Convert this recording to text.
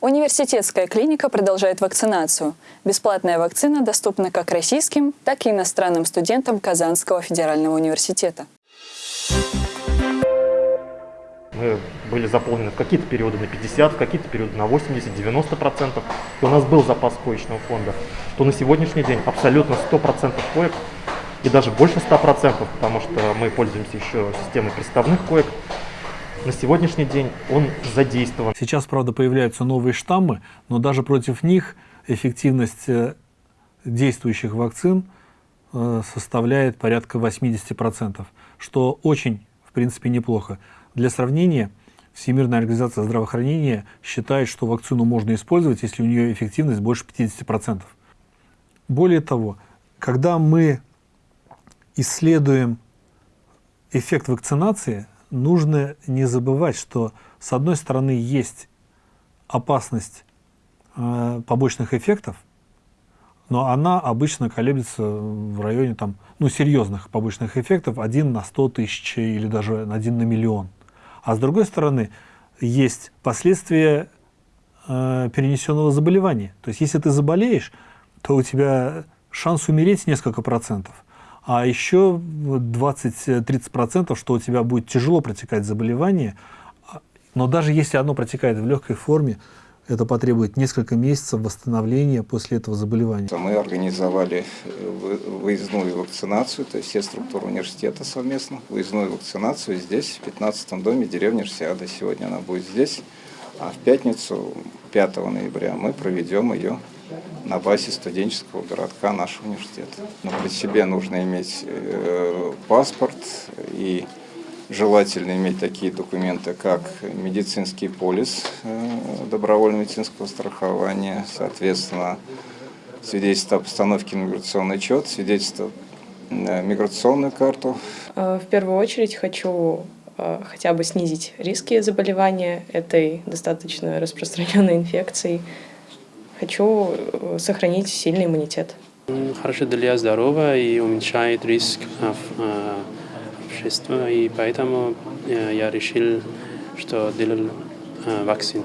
Университетская клиника продолжает вакцинацию. Бесплатная вакцина доступна как российским, так и иностранным студентам Казанского федерального университета. Мы были заполнены в какие-то периоды на 50, в какие-то периоды на 80-90%. И у нас был запас коечного фонда. То на сегодняшний день абсолютно 100% коек и даже больше 100%, потому что мы пользуемся еще системой приставных коек. На сегодняшний день он задействован. Сейчас, правда, появляются новые штаммы, но даже против них эффективность э, действующих вакцин э, составляет порядка 80%, что очень, в принципе, неплохо. Для сравнения, Всемирная организация здравоохранения считает, что вакцину можно использовать, если у нее эффективность больше 50%. Более того, когда мы исследуем эффект вакцинации, нужно не забывать, что с одной стороны есть опасность э, побочных эффектов, но она обычно колеблется в районе там, ну, серьезных побочных эффектов 1 на 100 тысяч или даже 1 на миллион. А с другой стороны, есть последствия э, перенесенного заболевания. То есть, если ты заболеешь, то у тебя шанс умереть несколько процентов а еще 20-30%, что у тебя будет тяжело протекать заболевание, но даже если оно протекает в легкой форме, это потребует несколько месяцев восстановления после этого заболевания. Мы организовали э, выездную вакцинацию, то есть все структуры университета совместно, выездную вакцинацию здесь, в 15-м доме деревни Рсиада. Сегодня она будет здесь, а в пятницу, 5 ноября, мы проведем ее на базе студенческого городка нашего университета. Но при себе нужно иметь э, паспорт и желательно иметь такие документы, как медицинский полис э, добровольного медицинского страхования, соответственно, свидетельство о постановке на миграционный учет, свидетельство на миграционную карту. Э, в первую очередь хочу э, хотя бы снизить риски заболевания этой достаточно распространенной инфекцией, Хочу э, сохранить сильный иммунитет. Хорошо для здоровья и уменьшает риск э, э, общества, и поэтому я решил, что делал вакцину.